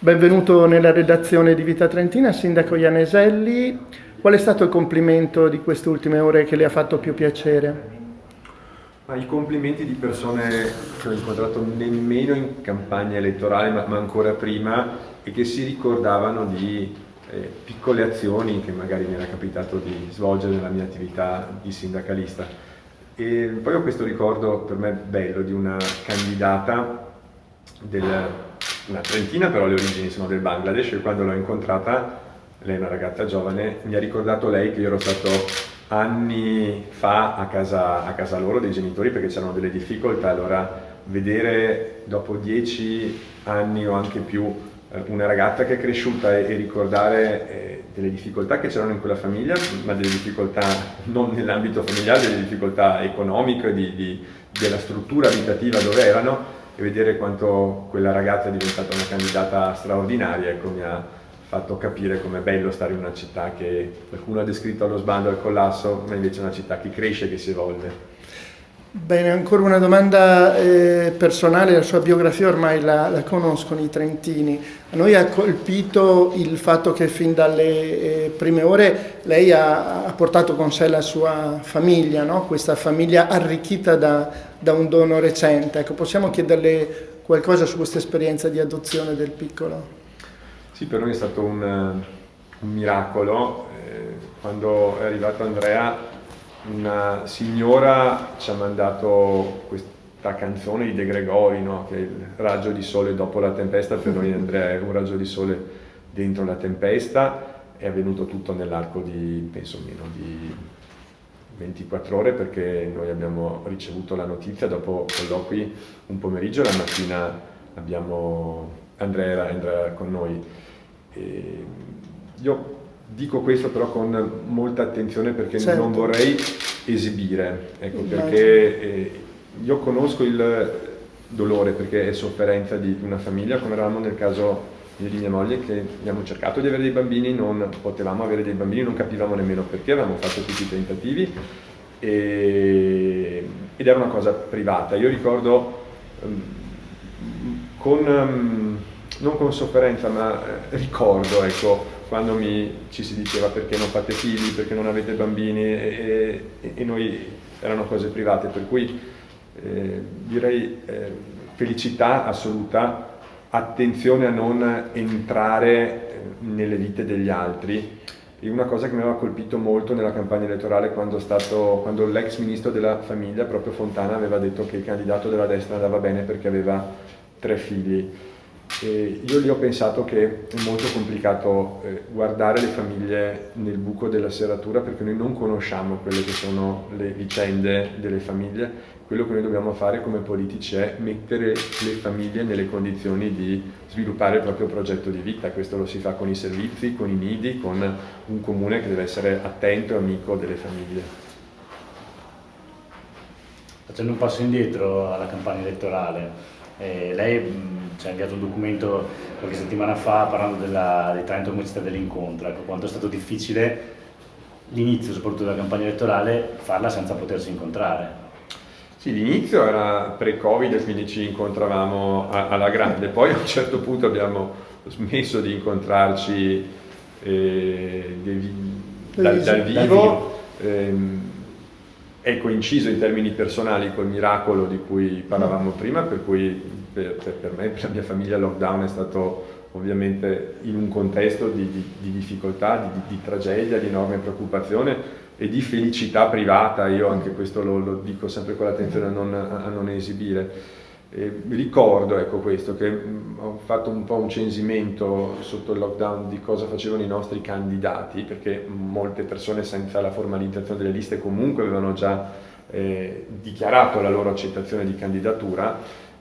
Benvenuto nella redazione di Vita Trentina, Sindaco Ianeselli. Qual è stato il complimento di queste ultime ore che le ha fatto più piacere? Ma I complimenti di persone che ho incontrato nemmeno in campagna elettorale, ma, ma ancora prima, e che si ricordavano di eh, piccole azioni che magari mi era capitato di svolgere nella mia attività di sindacalista. E poi ho questo ricordo per me bello di una candidata del una trentina però le origini sono del Bangladesh e quando l'ho incontrata, lei è una ragazza giovane, mi ha ricordato lei che io ero stato anni fa a casa, a casa loro dei genitori perché c'erano delle difficoltà, allora vedere dopo dieci anni o anche più eh, una ragazza che è cresciuta e, ricordare eh, delle difficoltà che c'erano in quella famiglia, ma delle difficoltà non nell'ambito familiare, delle difficoltà economiche, di, di, della struttura abitativa dove erano, e vedere quanto quella ragazza è diventata una candidata straordinaria ecco, mi ha fatto capire com'è bello stare in una città che qualcuno ha descritto allo sbando al collasso, ma invece è una città che cresce, che si evolve. Bene, ancora una domanda eh, personale, la sua biografia ormai la, la, conoscono i trentini. A noi ha colpito il fatto che fin dalle eh, prime ore lei ha, ha, portato con sé la sua famiglia, no? questa famiglia arricchita da, da, un dono recente. Ecco, possiamo chiederle qualcosa su questa esperienza di adozione del piccolo? Sì, per noi è stato un, un miracolo. Eh, quando è arrivato Andrea una signora ci ha mandato questa canzone di De Gregori, no? che è il raggio di sole dopo la tempesta, per noi Andrea è un raggio di sole dentro la tempesta, è avvenuto tutto nell'arco di, penso meno di 24 ore perché noi abbiamo ricevuto la notizia dopo colloqui un pomeriggio, la mattina abbiamo, Andrea Andrea con noi. E io Dico questo però con molta attenzione perché certo. non vorrei esibire, ecco, perché eh, io conosco il dolore perché è sofferenza di una famiglia, come eravamo nel caso io di mia moglie che abbiamo cercato di avere dei bambini, non potevamo avere dei bambini, non capivamo nemmeno perché, avevamo fatto tutti i tentativi e, ed era una cosa privata. Io ricordo um, con, um, non con sofferenza ma eh, ricordo ecco, quando mi, ci si diceva perché non fate figli, perché non avete bambini e, e, e noi erano cose private, per cui eh, direi eh, felicità assoluta, attenzione a non entrare eh, nelle vite degli altri e una cosa che mi aveva colpito molto nella campagna elettorale quando, quando l'ex ministro della famiglia, proprio Fontana, aveva detto che il candidato della destra andava bene perché aveva tre figli. E io lì ho pensato che è molto complicato eh, guardare le famiglie nel buco della serratura perché noi non conosciamo quelle che sono le vicende delle famiglie. Quello che noi dobbiamo fare come politici è mettere le famiglie nelle condizioni di sviluppare il proprio progetto di vita. Questo lo si fa con i servizi, con i nidi, con un comune che deve essere attento e amico delle famiglie. Facendo un passo indietro alla campagna elettorale, eh, lei ci ha inviato un documento qualche settimana fa parlando della, dei Trento come città dell'incontro, ecco, quanto è stato difficile l'inizio soprattutto della campagna elettorale farla senza potersi incontrare. Sì, l'inizio era pre-Covid, quindi ci incontravamo alla grande, poi a un certo punto abbiamo smesso di incontrarci eh, dal, dal, vivo. Dal vivo. Ehm, è coinciso in termini personali col miracolo di cui parlavamo prima, per cui per, per me e per la mia famiglia il lockdown è stato ovviamente in un contesto di, di, di difficoltà, di, di, tragedia, di enorme preoccupazione e di felicità privata, io anche questo lo, lo dico sempre con l'attenzione a non, a non esibire. E ricordo ecco, questo, che ho fatto un po' un censimento sotto il lockdown di cosa facevano i nostri candidati, perché molte persone senza la formalizzazione delle liste comunque avevano già eh, dichiarato la loro accettazione di candidatura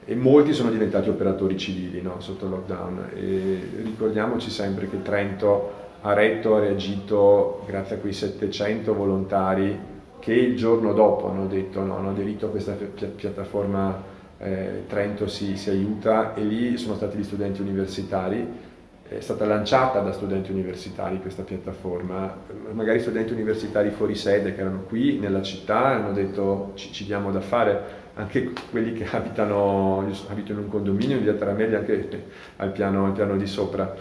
e molti sono diventati operatori civili no, sotto lockdown. E ricordiamoci sempre che Trento ha retto, ha reagito grazie a quei 700 volontari che il giorno dopo hanno detto no, hanno aderito a questa pi piattaforma eh, Trento si, si, aiuta. E lì sono stati gli studenti universitari, è stata lanciata da studenti universitari questa piattaforma, magari studenti universitari fuori sede che erano qui nella città hanno detto ci, ci diamo da fare, anche quelli che abitano, abito in un condominio in via Taramelli anche al piano, al piano di sopra.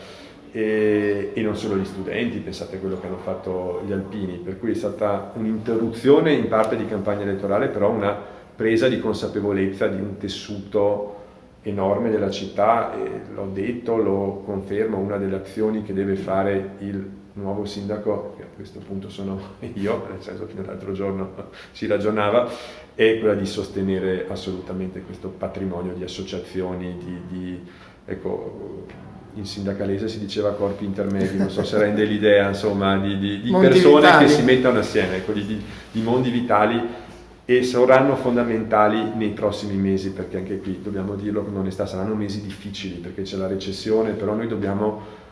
E, e, non solo gli studenti, pensate a quello che hanno fatto gli alpini, per cui è stata un'interruzione in parte di campagna elettorale, però una presa di consapevolezza di un tessuto enorme della città l'ho detto, lo confermo, una delle azioni che deve fare il nuovo sindaco, che a questo punto sono io, nel senso che fino all'altro giorno si ragionava, è quella di sostenere assolutamente questo patrimonio di associazioni, di, di ecco, in sindacalese si diceva corpi intermedi, non so se rende l'idea insomma di, di, di persone vitali. che si mettono assieme, ecco, di, di, mondi vitali e saranno fondamentali nei prossimi mesi perché anche qui dobbiamo dirlo con onestà saranno mesi difficili perché c'è la recessione però noi dobbiamo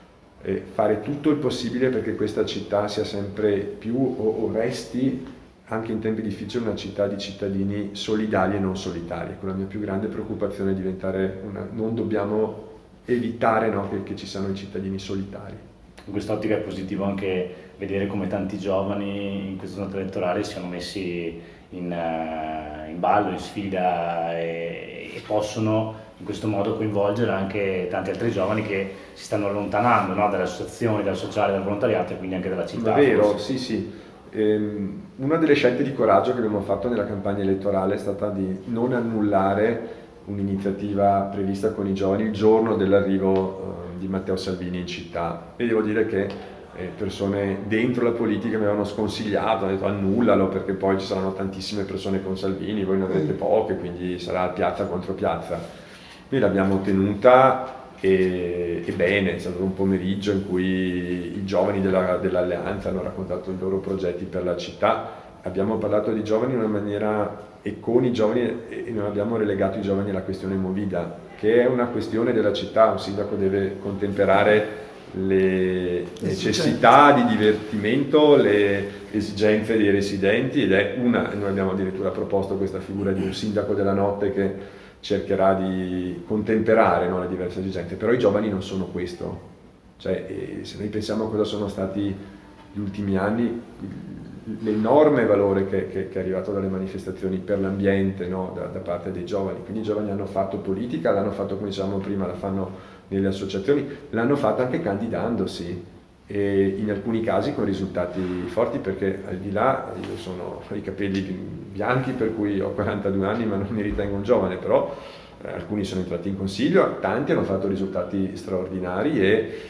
eh, fare tutto il possibile perché questa città sia sempre più o, o resti anche in tempi difficili una città di cittadini solidali e non solitari. Ecco, la mia più grande preoccupazione è diventare una... non dobbiamo evitare no, che, che, ci siano i cittadini solitari. In quest'ottica è positivo anche vedere come tanti giovani in questa nota elettorale siano messi in, uh, in ballo, in sfida e, e, possono in questo modo coinvolgere anche tanti altri giovani che si stanno allontanando no, dalle associazioni, dal sociale, dal volontariato e quindi anche dalla città. È vero, forse. sì sì. Ehm, una delle scelte di coraggio che abbiamo fatto nella campagna elettorale è stata di non annullare un'iniziativa prevista con i giovani il giorno dell'arrivo eh, di Matteo Salvini in città e devo dire che eh, persone dentro la politica mi avevano sconsigliato, hanno detto annullalo perché poi ci saranno tantissime persone con Salvini, voi ne avrete mm. poche, quindi sarà piazza contro piazza. Noi l'abbiamo ottenuta e, e, bene, è stato un pomeriggio in cui i giovani dell'Alleanza dell hanno raccontato i loro progetti per la città, abbiamo parlato di giovani in una maniera e con i giovani e non abbiamo relegato i giovani alla questione Movida, che è una questione della città, un sindaco deve contemperare le necessità di divertimento, le esigenze dei residenti ed è una, noi abbiamo addirittura proposto questa figura di un sindaco della notte che cercherà di contemperare no, le diverse esigenze, però i giovani non sono questo, cioè, se noi pensiamo a cosa sono stati gli ultimi anni, l'enorme valore che, che, che, è arrivato dalle manifestazioni per l'ambiente no? da, da, parte dei giovani, quindi i giovani hanno fatto politica, l'hanno fatto come dicevamo prima, la fanno nelle associazioni, l'hanno fatto anche candidandosi e in alcuni casi con risultati forti perché al di là io sono i capelli bianchi per cui ho 42 anni ma non mi ritengo un giovane però eh, alcuni sono entrati in consiglio tanti hanno fatto risultati straordinari e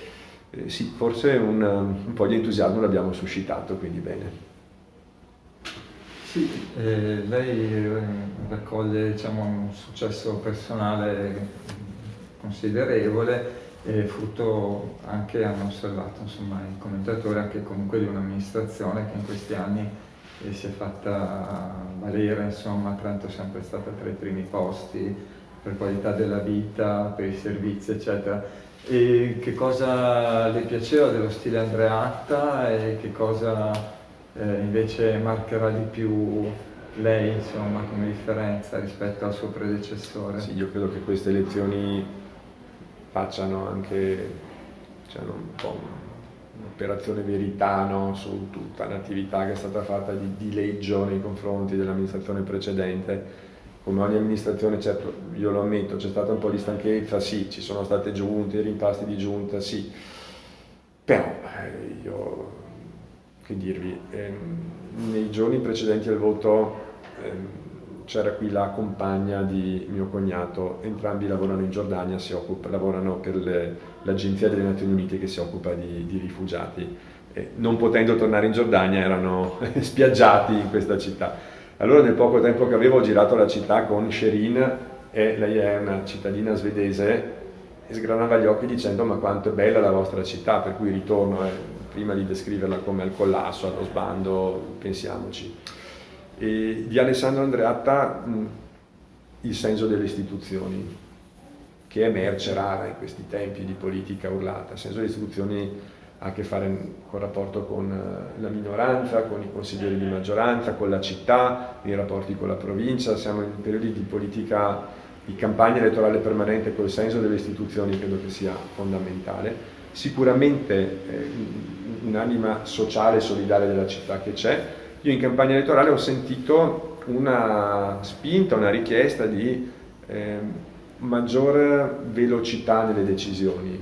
eh, sì, forse un, un po' di entusiasmo l'abbiamo suscitato quindi bene. Sì, eh, lei eh, raccoglie diciamo, un successo personale considerevole e frutto anche, hanno osservato insomma, i commentatori, anche comunque di un'amministrazione che in questi anni eh, si è fatta valere, insomma, è sempre stata tra i primi posti per qualità della vita, per i servizi, eccetera. E che cosa le piaceva dello stile Andreatta e che cosa eh, invece marcherà di più lei insomma, come differenza rispetto al suo predecessore? Sì, io credo che queste elezioni facciano anche cioè, un po' un'operazione verità no? su tutta l'attività che è stata fatta di dileggio nei confronti dell'amministrazione precedente. Come ogni amministrazione, certo, io lo ammetto, c'è stata un po' di stanchezza, sì, ci sono state giunte, rimpasti di giunta, sì, però eh, io che dirvi, ehm, nei giorni precedenti al voto ehm, c'era qui la compagna di mio cognato, entrambi lavorano in Giordania, occupa, lavorano per l'Agenzia delle Nazioni Unite che si occupa di, di rifugiati. E non potendo tornare in Giordania erano spiaggiati in questa città. Allora nel poco tempo che avevo ho girato la città con Sherin, e lei è una cittadina svedese, e sgranava gli occhi dicendo ma quanto è bella la vostra città, per cui ritorno, eh, prima di descriverla come al collasso, allo sbando, pensiamoci. E di Alessandro Andreatta mh, il senso delle istituzioni, che è merce rara in questi tempi di politica urlata. Il senso delle istituzioni ha a che fare con il rapporto con eh, la minoranza, con i consiglieri di maggioranza, con la città, i rapporti con la provincia, siamo in periodi di politica, di campagna elettorale permanente col senso delle istituzioni credo che sia fondamentale. Sicuramente eh, un'anima sociale e solidale della città che c'è. Io in campagna elettorale ho sentito una spinta, una richiesta di eh, maggiore velocità nelle decisioni.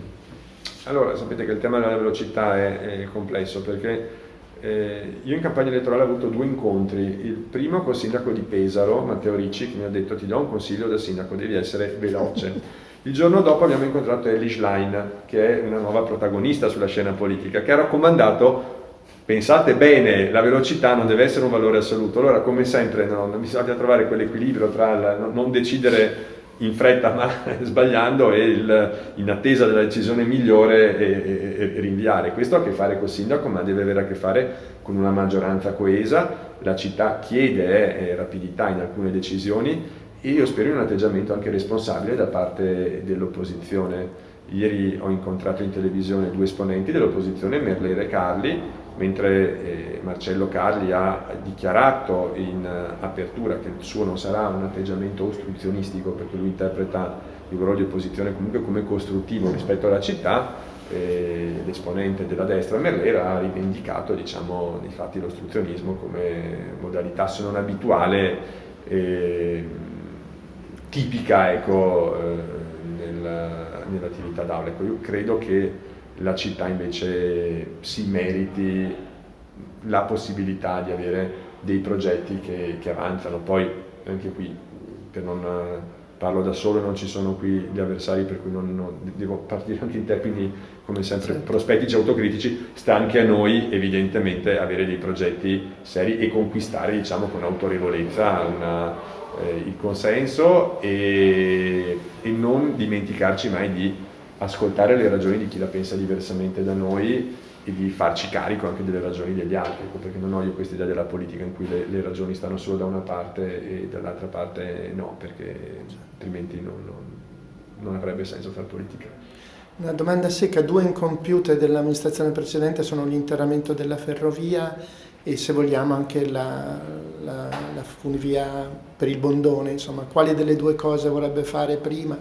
Allora, sapete che il tema della velocità è, è complesso perché eh, io in campagna elettorale ho avuto due incontri, il primo col sindaco di Pesaro, Matteo Ricci, che mi ha detto ti do un consiglio da sindaco, devi essere veloce. Il giorno dopo abbiamo incontrato Ellie Schlein, che è una nuova protagonista sulla scena politica, che ha raccomandato pensate bene, la velocità non deve essere un valore assoluto, allora come sempre no, bisogna trovare quell'equilibrio tra il, non decidere in fretta ma sbagliando e il, in attesa della decisione migliore e, e, e, rinviare. Questo ha a che fare col sindaco ma deve avere a che fare con una maggioranza coesa, la città chiede eh, rapidità in alcune decisioni e io spero in un atteggiamento anche responsabile da parte dell'opposizione. Ieri ho incontrato in televisione due esponenti dell'opposizione, Merlere e Carli, mentre eh, Marcello Carli ha dichiarato in uh, apertura che il suo non sarà un atteggiamento ostruzionistico perché lui interpreta il ruolo di opposizione comunque come costruttivo rispetto alla città, eh, l'esponente della destra Merlera ha rivendicato diciamo, infatti l'ostruzionismo come modalità se non abituale eh, tipica ecco, eh, nel, nell'attività d'aula. Ecco, io credo che la città invece si meriti la possibilità di avere dei progetti che, che avanzano. Poi anche qui, per non parlo da solo, non ci sono qui gli avversari per cui non, non, devo partire anche in termini come sempre certo. prospettici autocritici, sta anche a noi evidentemente avere dei progetti seri e conquistare diciamo con autorevolezza una, eh, il consenso e, e, non dimenticarci mai di ascoltare le ragioni di chi la pensa diversamente da noi e di farci carico anche delle ragioni degli altri, ecco, perché non ho io questa idea della politica in cui le, le ragioni stanno solo da una parte e dall'altra parte no, perché altrimenti non, non, non avrebbe senso fare politica. Una domanda secca, due incompiute dell'amministrazione precedente sono l'interramento della ferrovia e se vogliamo anche la, la, la funivia per il Bondone, insomma, quali delle due cose vorrebbe fare prima?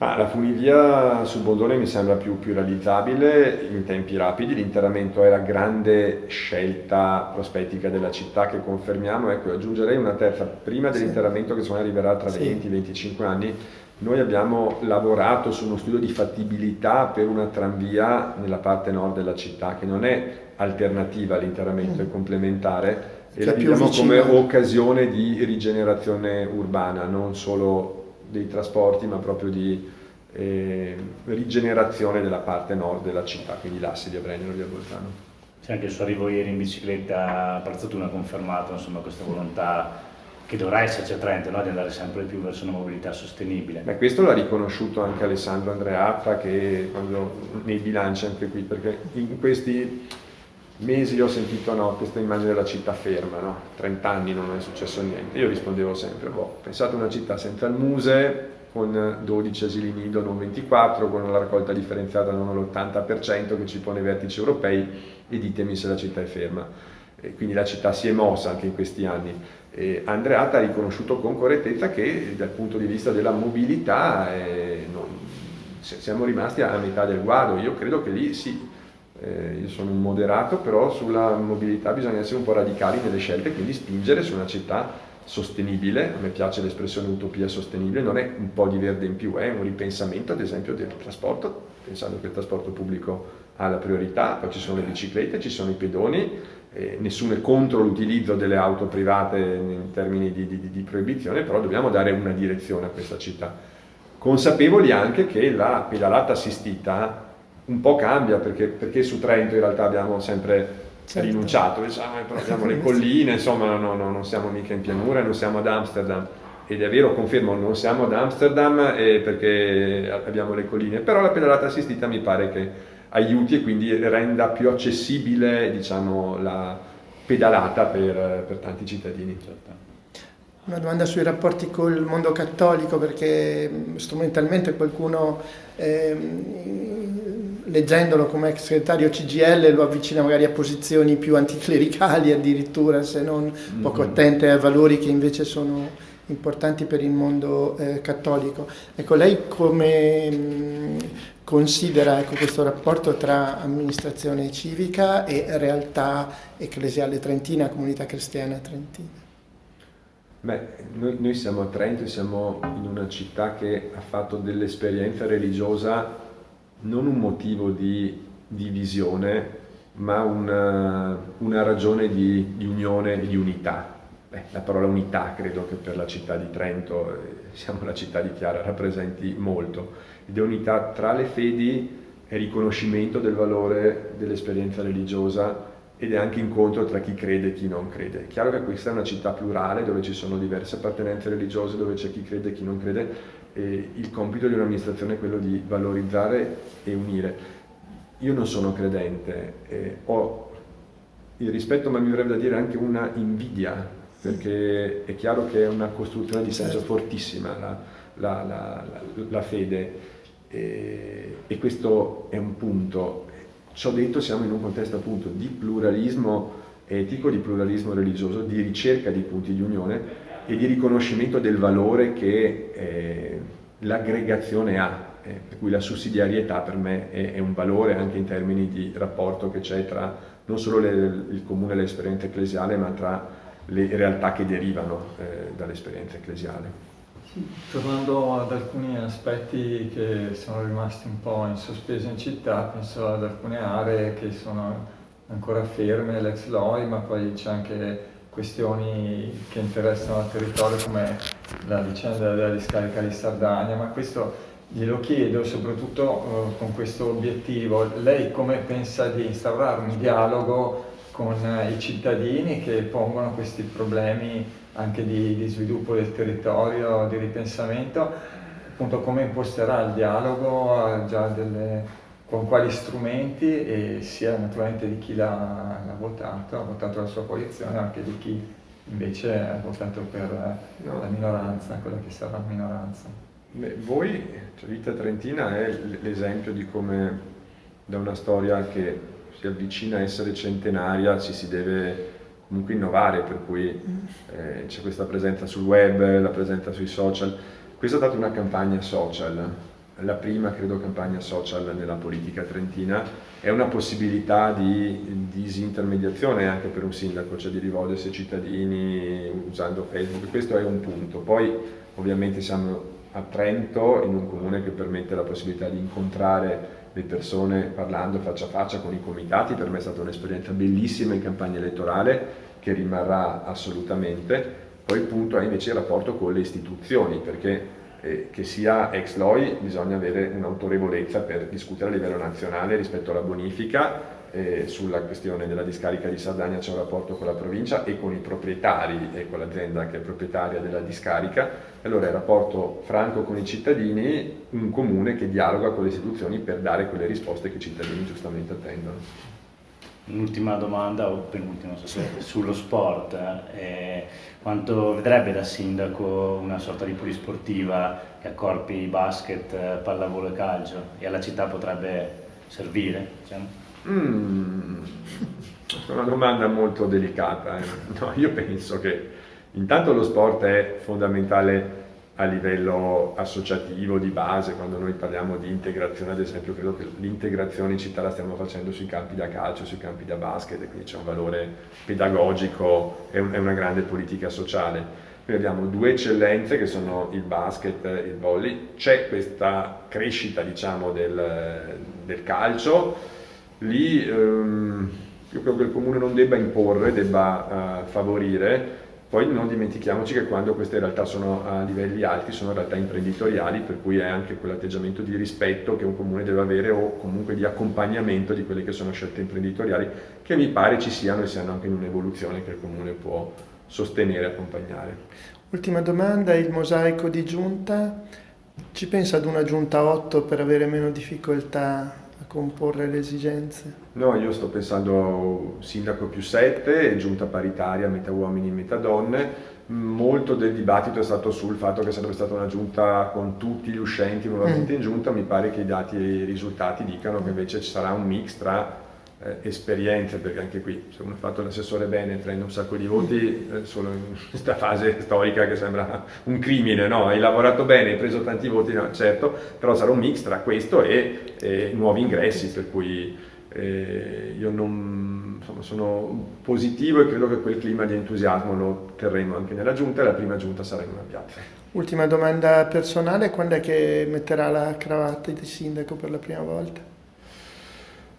Ah, la funivia sul Bondone mi sembra più, più realizzabile in tempi rapidi, l'interramento è la grande scelta prospettica della città che confermiamo, ecco aggiungerei una terza, prima dell'interramento che secondo me arriverà tra sì. 20 25 anni, noi abbiamo lavorato su uno studio di fattibilità per una tranvia nella parte nord della città che non è alternativa all'interramento, mm. è complementare. E la vediamo come occasione di rigenerazione urbana, non solo dei trasporti ma proprio di eh, rigenerazione della parte nord della città, quindi l'asse di Abrennero e di Bolzano. C'è anche il suo arrivo ieri in bicicletta a Prazzatuna ha confermato insomma, questa volontà che dovrà esserci a Trento, no? di andare sempre più verso una mobilità sostenibile. Beh, questo l'ha riconosciuto anche Alessandro Andreatta che quando, nei bilanci anche qui, perché in questi mesi ho sentito no, questa immagine della città ferma, no? 30 anni non è successo niente. Io rispondevo sempre, boh, pensate a una città senza il muse, con 12 asili nido, non 24, con la raccolta differenziata non l'80% che ci pone i vertici europei e ditemi se la città è ferma. E quindi la città si è mossa anche in questi anni. E Andreatta ha riconosciuto con correttezza che dal punto di vista della mobilità eh, non, siamo rimasti a metà del guado. Io credo che lì sì, eh, io sono un moderato, però sulla mobilità bisogna essere un po' radicali nelle scelte, quindi spingere su una città sostenibile, a me piace l'espressione utopia sostenibile, non è un po' di verde in più, è un ripensamento ad esempio del trasporto, pensando che il trasporto pubblico ha la priorità, poi ci sono le biciclette, ci sono i pedoni, eh, nessuno è contro l'utilizzo delle auto private in termini di, di, di proibizione, però dobbiamo dare una direzione a questa città. Consapevoli anche che la pedalata assistita un po' cambia perché, perché su Trento in realtà abbiamo sempre certo. rinunciato, diciamo, però abbiamo le colline, insomma no, no, non siamo mica in pianura, non siamo ad Amsterdam ed è vero, confermo, non siamo ad Amsterdam eh, perché abbiamo le colline, però la pedalata assistita mi pare che aiuti e quindi renda più accessibile diciamo, la pedalata per, per tanti cittadini. Certo. Una domanda sui rapporti col mondo cattolico perché mm, strumentalmente qualcuno eh, leggendolo come ex segretario CGL lo avvicina magari a posizioni più anticlericali addirittura se non mm-hmm. poco attente a valori che invece sono importanti per il mondo eh, cattolico. Ecco, lei come mh, mm, considera ecco, questo rapporto tra amministrazione civica e realtà ecclesiale trentina, comunità cristiana trentina? Beh, noi, noi, siamo a Trento, siamo in una città che ha fatto dell'esperienza religiosa non un motivo di divisione, ma una, una ragione di, di, unione e di unità. Beh, la parola unità credo che per la città di Trento, eh, siamo la città di Chiara, rappresenti molto. Ed è unità tra le fedi e riconoscimento del valore dell'esperienza religiosa ed è anche incontro tra chi crede e chi non crede. È chiaro che questa è una città plurale dove ci sono diverse appartenenze religiose, dove c'è chi crede e chi non crede, e il compito di un'amministrazione è quello di valorizzare e unire. Io non sono credente, eh, ho il rispetto, ma mi verrebbe da dire anche una invidia, perché è chiaro che è una costruzione di senso certo. fortissima la, la, la, la fede e, e questo è un punto Ciò detto siamo in un contesto appunto di pluralismo etico, di pluralismo religioso, di ricerca di punti di unione e di riconoscimento del valore che eh, l'aggregazione ha, eh, per cui la sussidiarietà per me è, è, un valore anche in termini di rapporto che c'è tra non solo le, il comune e l'esperienza ecclesiale, ma tra le realtà che derivano eh, dall'esperienza ecclesiale. Tornando ad alcuni aspetti che sono rimasti un po' in sospeso in città, penso ad alcune aree che sono ancora ferme, l'ex LOI, ma poi c'è anche questioni che interessano il territorio come la vicenda della discarica di Sardegna, ma questo glielo chiedo soprattutto uh, con questo obiettivo. Lei come pensa di instaurare un dialogo con i cittadini che pongono questi problemi anche di, di, sviluppo del territorio, di ripensamento, appunto come imposterà il dialogo, già delle, con quali strumenti e sia naturalmente di chi l'ha, votato, ha votato la sua coalizione, anche di chi invece ha votato per no. la minoranza, quella che sarà minoranza. Beh, voi, cioè Vita Trentina è l'esempio di come da una storia che si avvicina a essere centenaria ci si deve comunque innovare, per cui eh, c'è questa presenza sul web, la presenza sui social. Questa è stata una campagna social, la prima credo campagna social nella politica trentina, è una possibilità di disintermediazione anche per un sindaco, cioè di rivolgersi ai cittadini usando Facebook, questo è un punto. Poi ovviamente siamo a Trento, in un comune che permette la possibilità di incontrare le persone parlando faccia a faccia con i comitati, per me è stata un'esperienza bellissima in campagna elettorale che rimarrà assolutamente, poi il punto è invece il rapporto con le istituzioni, perché eh, che sia ex LOI bisogna avere un'autorevolezza per discutere a livello nazionale rispetto alla bonifica, eh, sulla questione della discarica di Sardegna c'è un rapporto con la provincia e con i proprietari e con l'azienda che è proprietaria della discarica, allora il rapporto franco con i cittadini, un comune che dialoga con le istituzioni per dare quelle risposte che i cittadini giustamente attendono. Un'ultima domanda, o penultima, so sullo sport. Eh, quanto vedrebbe da sindaco una sorta di polisportiva che accorpi basket, pallavolo e calcio e alla città potrebbe servire? Diciamo? Mm, è una domanda molto delicata. Eh. No, io penso che intanto lo sport è fondamentale a livello associativo, di base, quando noi parliamo di integrazione, ad esempio, credo che l'integrazione in città la stiamo facendo sui campi da calcio, sui campi da basket, quindi c'è un valore pedagogico e un, una grande politica sociale. Noi abbiamo due eccellenze che sono il basket e il volley, c'è questa crescita diciamo, del, del calcio, lì ehm, io credo che il comune non debba imporre, debba uh, favorire, poi non dimentichiamoci che quando queste realtà sono a livelli alti sono realtà imprenditoriali, per cui è anche quell'atteggiamento di rispetto che un comune deve avere o comunque di accompagnamento di quelle che sono scelte imprenditoriali che mi pare ci siano e siano anche in un'evoluzione che il comune può sostenere e accompagnare. Ultima domanda, il mosaico di giunta, ci pensa ad una giunta 8 per avere meno difficoltà comporre le esigenze? No, io sto pensando sindaco più 7, giunta paritaria, metà uomini, metà donne. Molto del dibattito è stato sul fatto che sarebbe stata una giunta con tutti gli uscenti nuovamente mm. in giunta, mi pare che i dati e i risultati dicano che invece ci sarà un mix tra eh, esperienze, perché anche qui se uno ha fatto l'assessore bene prende un sacco di voti eh, solo in questa fase storica che sembra un crimine, no? Hai lavorato bene, hai preso tanti voti, no? certo, però sarà un mix tra questo e, e nuovi ingressi, per cui eh, io non insomma, sono positivo e credo che quel clima di entusiasmo lo terremo anche nella giunta e la prima giunta sarà in una piazza. Ultima domanda personale, quando è che metterà la cravatta di sindaco per la prima volta?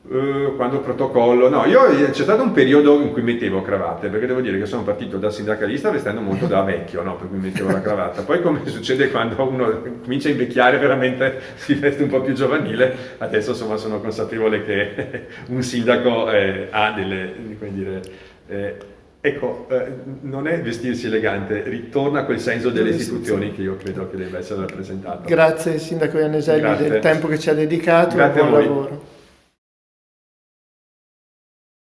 Uh, quando protocollo, no, io c'è stato un periodo in cui mettevo cravatte, perché devo dire che sono partito da sindacalista vestendo molto da vecchio, no? per cui mettevo la cravatta. Poi come succede quando uno comincia a invecchiare veramente si veste un po' più giovanile, adesso insomma sono consapevole che un sindaco eh, ha delle, come dire, eh, Ecco, eh, non è vestirsi elegante, ritorna quel senso delle istituzioni che io credo che debba essere rappresentato. Grazie Sindaco Ianeselli del tempo che ci ha dedicato Grazie e buon lavoro.